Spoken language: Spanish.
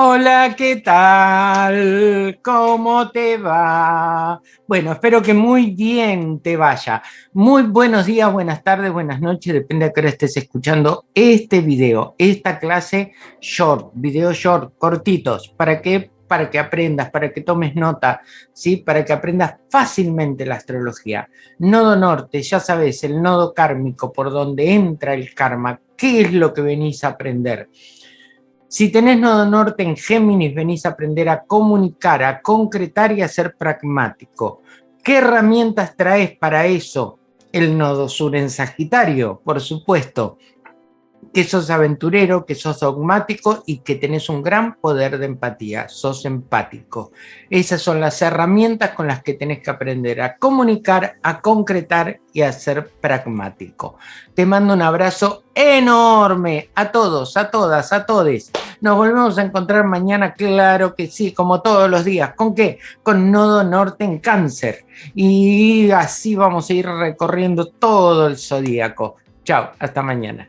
Hola, ¿qué tal? ¿Cómo te va? Bueno, espero que muy bien te vaya. Muy buenos días, buenas tardes, buenas noches, depende de qué hora estés escuchando este video, esta clase short, video short, cortitos, ¿para qué? Para que aprendas, para que tomes nota, ¿sí? Para que aprendas fácilmente la astrología. Nodo norte, ya sabes, el nodo kármico por donde entra el karma, ¿qué es lo que venís a aprender? Si tenés nodo norte en Géminis, venís a aprender a comunicar, a concretar y a ser pragmático. ¿Qué herramientas traes para eso? El nodo sur en Sagitario, por supuesto que sos aventurero, que sos dogmático y que tenés un gran poder de empatía, sos empático. Esas son las herramientas con las que tenés que aprender a comunicar, a concretar y a ser pragmático. Te mando un abrazo enorme a todos, a todas, a todes. Nos volvemos a encontrar mañana, claro que sí, como todos los días. ¿Con qué? Con Nodo Norte en Cáncer. Y así vamos a ir recorriendo todo el zodíaco. Chao, hasta mañana.